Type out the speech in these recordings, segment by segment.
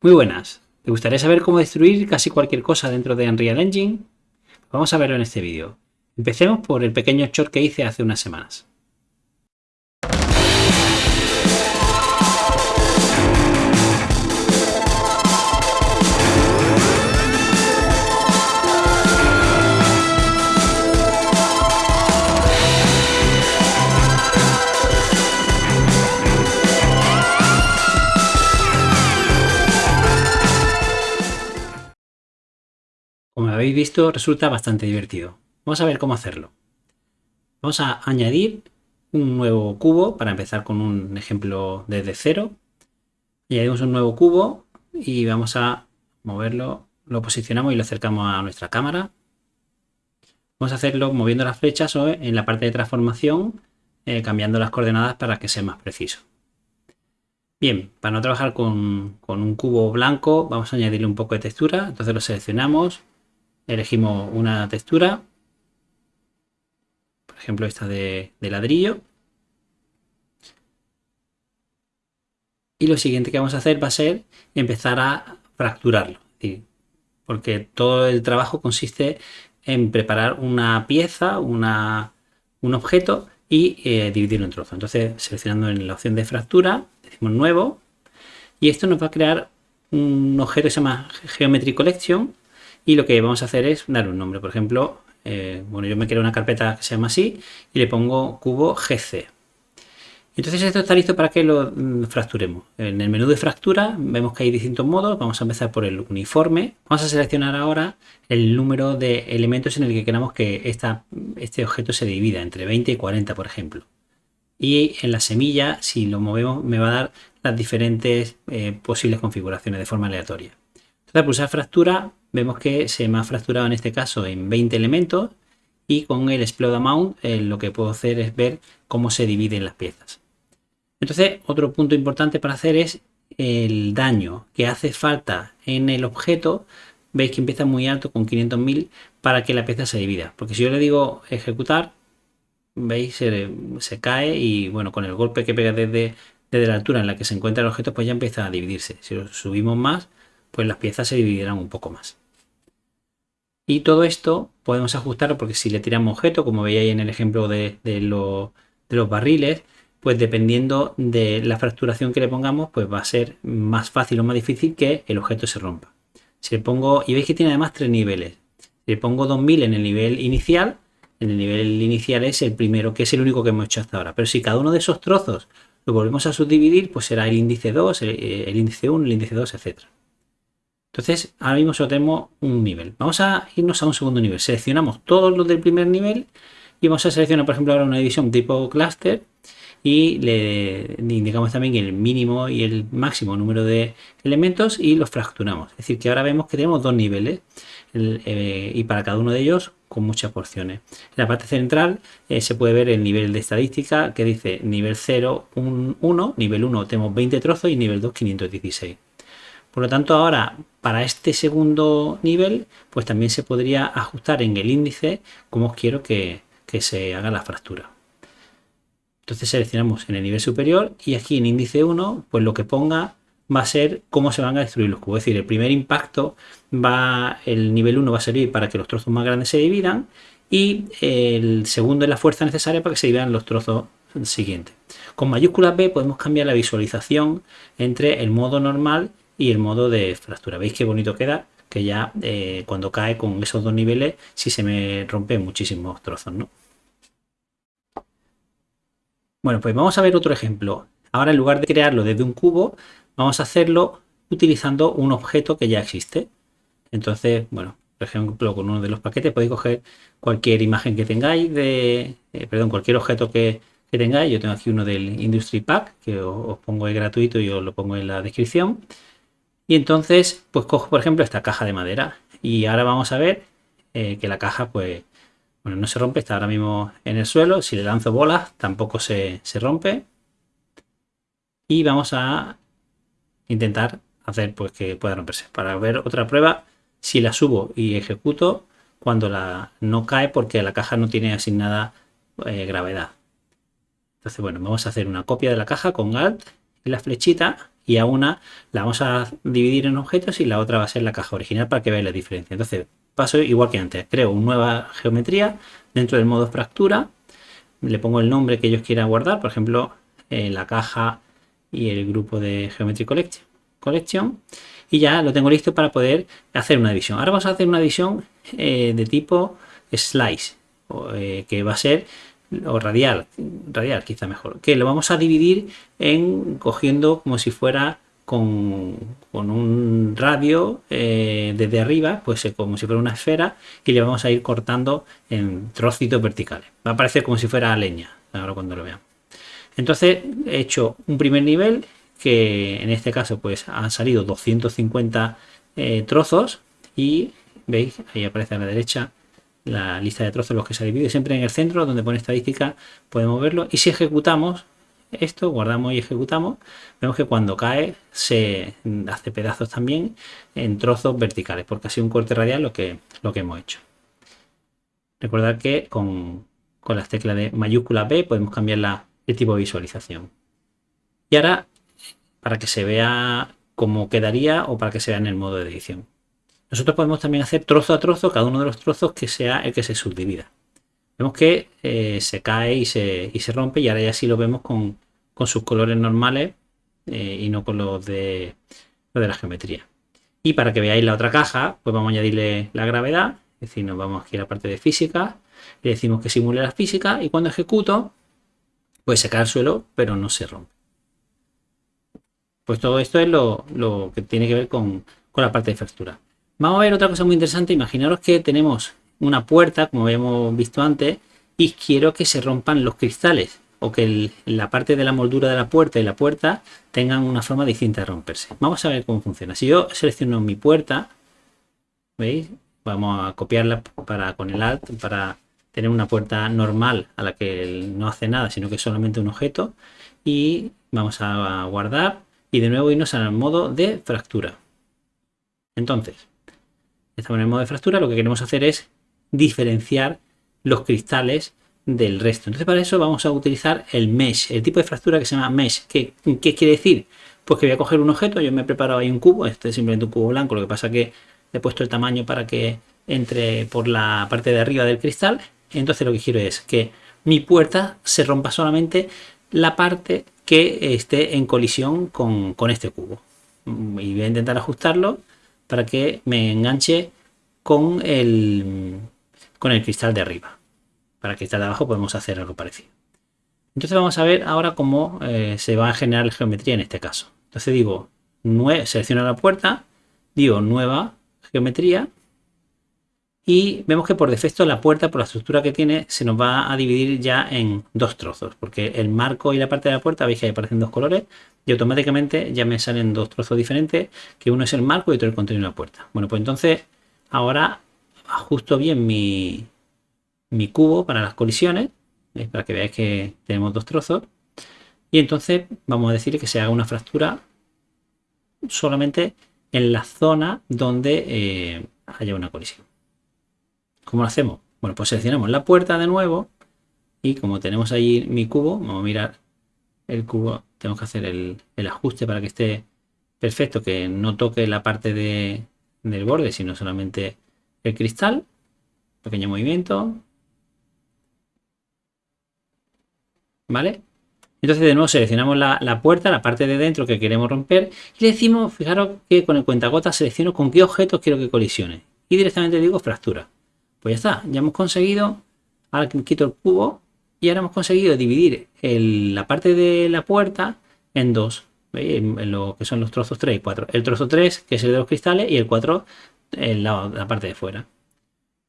Muy buenas. ¿Te gustaría saber cómo destruir casi cualquier cosa dentro de Unreal Engine? Vamos a verlo en este vídeo. Empecemos por el pequeño short que hice hace unas semanas. Habéis visto, resulta bastante divertido. Vamos a ver cómo hacerlo. Vamos a añadir un nuevo cubo para empezar con un ejemplo desde cero. Añadimos un nuevo cubo y vamos a moverlo, lo posicionamos y lo acercamos a nuestra cámara. Vamos a hacerlo moviendo las flechas o en la parte de transformación eh, cambiando las coordenadas para que sea más preciso. Bien, para no trabajar con, con un cubo blanco vamos a añadirle un poco de textura, entonces lo seleccionamos, elegimos una textura, por ejemplo esta de, ladrillo. Y lo siguiente que vamos a hacer va a ser empezar a fracturarlo. Porque todo el trabajo consiste en preparar una pieza, un objeto y eh, dividirlo en trozos. Entonces seleccionando en la opción de fractura, decimos nuevo y esto nos va a crear un objeto que se llama Geometry Collection y lo que vamos a hacer es dar un nombre. Por ejemplo, eh, bueno, yo me quiero una carpeta que se llama así y le pongo cubo GC. Entonces esto está listo para que lo mm, fracturemos. En el menú de fractura vemos que hay distintos modos. Vamos a empezar por el uniforme. Vamos a seleccionar ahora el número de elementos en el que queramos que este objeto se divida, entre 20 y 40 por ejemplo. Y en la semilla, si lo movemos, me va a dar las diferentes eh, posibles configuraciones de forma aleatoria. Entonces pulsar fractura vemos que se me ha fracturado en este caso en 20 elementos y con el Explode Amount eh, lo que puedo hacer es ver cómo se dividen las piezas. Entonces otro punto importante para hacer es el daño que hace falta en el objeto. Veis que empieza muy alto con 500.000 para que la pieza se divida. Porque si yo le digo ejecutar, veis se, se cae y bueno con el golpe que pega desde, desde la altura en la que se encuentra el objeto pues ya empieza a dividirse. Si lo subimos más pues las piezas se dividirán un poco más. Y todo esto podemos ajustarlo porque si le tiramos objeto, como veíais en el ejemplo de, los barriles, pues dependiendo de la fracturación que le pongamos, pues va a ser más fácil o más difícil que el objeto se rompa. Si le pongo, y veis que tiene además tres niveles. Si le pongo 2000 en el nivel inicial, en el nivel inicial es el primero, que es el único que hemos hecho hasta ahora. Pero si cada uno de esos trozos lo volvemos a subdividir, pues será el índice 2, el, el índice 1, el índice 2, etcétera. Entonces, ahora mismo solo tenemos un nivel. Vamos a irnos a un segundo nivel. Seleccionamos todos los del primer nivel y vamos a seleccionar, por ejemplo, ahora una división tipo cluster y le indicamos también el mínimo y el máximo número de elementos y los fracturamos. Es decir, que ahora vemos que tenemos dos niveles eh, y para cada uno de ellos con muchas porciones. En la parte central eh, se puede ver el nivel de estadística que dice nivel 0, 1, nivel 1 tenemos 20 trozos y nivel 2 516. Por lo tanto, ahora para este segundo nivel, pues también se podría ajustar en el índice cómo quiero que, se haga la fractura. Entonces seleccionamos en el nivel superior y aquí en índice 1, pues lo que ponga va a ser cómo se van a destruir los cubos. Es decir, el primer impacto va, el nivel 1 va a servir para que los trozos más grandes se dividan y el segundo es la fuerza necesaria para que se dividan los trozos siguientes. Con mayúscula B podemos cambiar la visualización entre el modo normal y el modo de fractura. ¿Veis qué bonito queda? Que ya eh, cuando cae con esos dos niveles, si se me rompen muchísimos trozos, ¿no? Bueno, pues vamos a ver otro ejemplo. Ahora en lugar de crearlo desde un cubo, vamos a hacerlo utilizando un objeto que ya existe. Entonces, bueno, por ejemplo, con uno de los paquetes podéis coger cualquier imagen que tengáis, de, eh, perdón, cualquier objeto que, tengáis. Yo tengo aquí uno del Industry Pack, que os, pongo ahí gratuito y os lo pongo en la descripción. Y entonces, pues cojo, por ejemplo, esta caja de madera. Y ahora vamos a ver eh, que la caja, pues, bueno, no se rompe, está ahora mismo en el suelo. Si le lanzo bolas, tampoco se, rompe. Y vamos a intentar hacer pues que pueda romperse. Para ver otra prueba, si la subo y ejecuto, cuando la no cae porque la caja no tiene asignada eh, gravedad. Entonces, bueno, vamos a hacer una copia de la caja con Alt y la flechita y a una la vamos a dividir en objetos y la otra va a ser la caja original para que veáis la diferencia. Entonces paso igual que antes, creo una nueva geometría dentro del modo fractura, le pongo el nombre que ellos quieran guardar, por ejemplo eh, la caja y el grupo de Geometry Collection, y ya lo tengo listo para poder hacer una división. Ahora vamos a hacer una división eh, de tipo slice, eh, que va a ser o radial, radial quizá mejor, que lo vamos a dividir en cogiendo como si fuera con, un radio eh, desde arriba, pues eh, como si fuera una esfera y le vamos a ir cortando en trocitos verticales. Va a parecer como si fuera leña, ahora cuando lo veamos. Entonces he hecho un primer nivel que en este caso pues han salido 250 trozos y veis, ahí aparece a la derecha la lista de trozos los que se divide. Siempre en el centro donde pone estadística podemos verlo. Y si ejecutamos esto guardamos y ejecutamos vemos que cuando cae se hace pedazos también en trozos verticales porque ha sido un corte radial lo que lo que hemos hecho. Recordar que con, con las teclas de mayúscula B podemos cambiar la, el tipo de visualización. Y ahora para que se vea cómo quedaría o para que se vea en el modo de edición nosotros podemos también hacer trozo a trozo cada uno de los trozos que sea el que se subdivida. Vemos que eh, se cae y se, se, rompe y ahora ya sí lo vemos con, sus colores normales eh, y no con los de, de la geometría. Y para que veáis la otra caja, pues vamos a añadirle la gravedad, es decir, nos vamos aquí a la parte de física, le decimos que simule la física y cuando ejecuto, pues se cae al suelo, pero no se rompe. Pues todo esto es lo, que tiene que ver con, con la parte de fractura. Vamos a ver otra cosa muy interesante. Imaginaros que tenemos una puerta, como habíamos visto antes, y quiero que se rompan los cristales o que la parte de la moldura de la puerta y la puerta tengan una forma distinta de romperse. Vamos a ver cómo funciona. Si yo selecciono mi puerta, ¿veis? Vamos a copiarla para, con el Alt para tener una puerta normal a la que no hace nada, sino que es solamente un objeto. Y vamos a guardar y de nuevo irnos al modo de fractura. Entonces, Estamos en el modo de fractura, lo que queremos hacer es diferenciar los cristales del resto. Entonces para eso vamos a utilizar el mesh, el tipo de fractura que se llama mesh. ¿Qué, quiere decir? Pues que voy a coger un objeto, yo me he preparado ahí un cubo, este es simplemente un cubo blanco, lo que pasa que he puesto el tamaño para que entre por la parte de arriba del cristal. Entonces lo que quiero es que mi puerta se rompa solamente la parte que esté en colisión con, con este cubo. Y voy a intentar ajustarlo para que me enganche con el, con el cristal de arriba. Para el cristal de abajo podemos hacer algo parecido. Entonces vamos a ver ahora cómo eh, se va a generar la geometría en este caso. Entonces digo, selecciono la puerta, digo nueva geometría y vemos que por defecto la puerta, por la estructura que tiene, se nos va a dividir ya en dos trozos, porque el marco y la parte de la puerta, veis que aparecen dos colores, y automáticamente ya me salen dos trozos diferentes, que uno es el marco y otro el contenido de la puerta. Bueno, pues entonces ahora ajusto bien mi, mi cubo para las colisiones, para que veáis que tenemos dos trozos, y entonces vamos a decirle que se haga una fractura solamente en la zona donde eh, haya una colisión. ¿Cómo lo hacemos? Bueno, pues seleccionamos la puerta de nuevo y como tenemos ahí mi cubo, vamos a mirar el cubo, tenemos que hacer el, ajuste para que esté perfecto, que no toque la parte del borde, sino solamente el cristal. Pequeño movimiento. ¿Vale? Entonces de nuevo seleccionamos la, puerta, la parte de dentro que queremos romper y le decimos, fijaros que con el cuentagotas selecciono con qué objetos quiero que colisione. Y directamente digo fractura. Pues ya está, ya hemos conseguido, ahora quito el cubo y ahora hemos conseguido dividir la parte de la puerta en dos, en, lo que son los trozos 3 y 4. El trozo 3, que es el de los cristales, y el 4, en la, parte de fuera.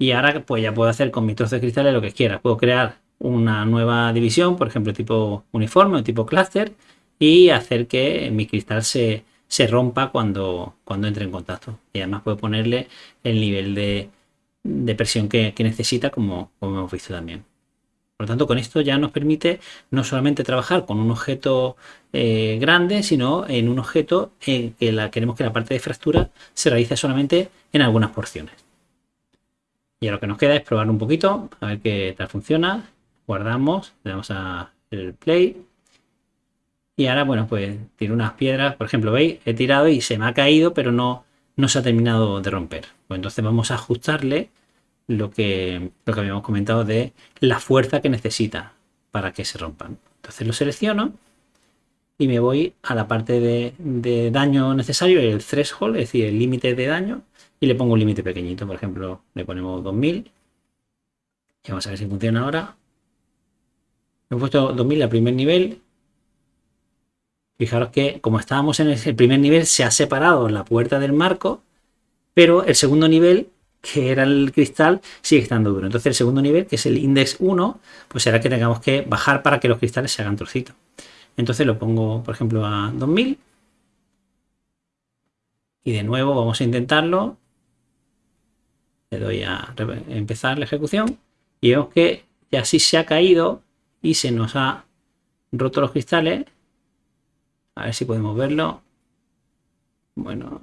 Y ahora pues ya puedo hacer con mi trozo de cristales lo que quiera. Puedo crear una nueva división, por ejemplo, tipo uniforme o tipo cluster, y hacer que mi cristal se, rompa cuando, cuando entre en contacto. Y además puedo ponerle el nivel de, de presión que, necesita, como, hemos visto también. Por lo tanto, con esto ya nos permite no solamente trabajar con un objeto eh, grande, sino en un objeto en que la, queremos que la parte de fractura se realice solamente en algunas porciones. Y ahora lo que nos queda es probar un poquito, a ver qué tal funciona. Guardamos, le damos a el play Y ahora, bueno, pues tiene unas piedras, por ejemplo, ¿veis? He tirado y se me ha caído, pero no, no se ha terminado de romper. Pues entonces vamos a ajustarle lo que, lo que habíamos comentado de la fuerza que necesita para que se rompan. Entonces lo selecciono y me voy a la parte de, daño necesario, el threshold, es decir, el límite de daño, y le pongo un límite pequeñito, por ejemplo, le ponemos 2000. Y vamos a ver si funciona ahora. He puesto 2000 al primer nivel. Fijaros que como estábamos en el primer nivel se ha separado la puerta del marco, pero el segundo nivel, que era el cristal, sigue estando duro. Entonces el segundo nivel, que es el index 1, pues será que tengamos que bajar para que los cristales se hagan trocitos. Entonces lo pongo, por ejemplo, a 2000. Y de nuevo vamos a intentarlo. Le doy a empezar la ejecución. Y vemos que ya sí se ha caído y se nos ha roto los cristales. A ver si podemos verlo. Bueno,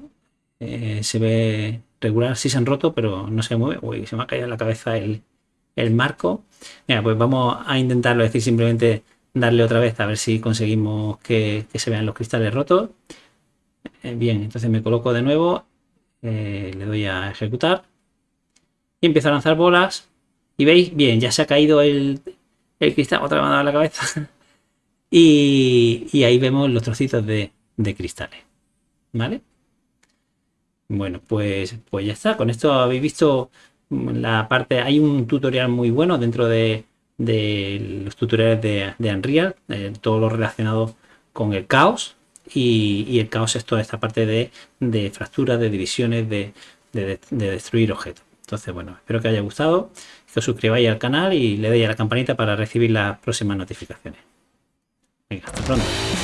eh, se ve regular, sí se han roto, pero no se mueve. Uy, se me ha caído la cabeza el, marco. Mira, pues vamos a intentarlo, es decir, simplemente darle otra vez a ver si conseguimos que, se vean los cristales rotos. Eh, bien, entonces me coloco de nuevo, eh, le doy a ejecutar y empiezo a lanzar bolas. Y veis, bien, ya se ha caído el, cristal, otra vez dado la cabeza. y, ahí vemos los trocitos de, cristales. ¿Vale? Bueno, pues, pues ya está. Con esto habéis visto la parte. Hay un tutorial muy bueno dentro de, de los tutoriales de, Unreal, eh, todo lo relacionado con el caos. Y, el caos es toda esta parte de, de fracturas, de divisiones, de, de, destruir objetos. Entonces, bueno, espero que haya gustado, que os suscribáis al canal y le deis a la campanita para recibir las próximas notificaciones. 让你。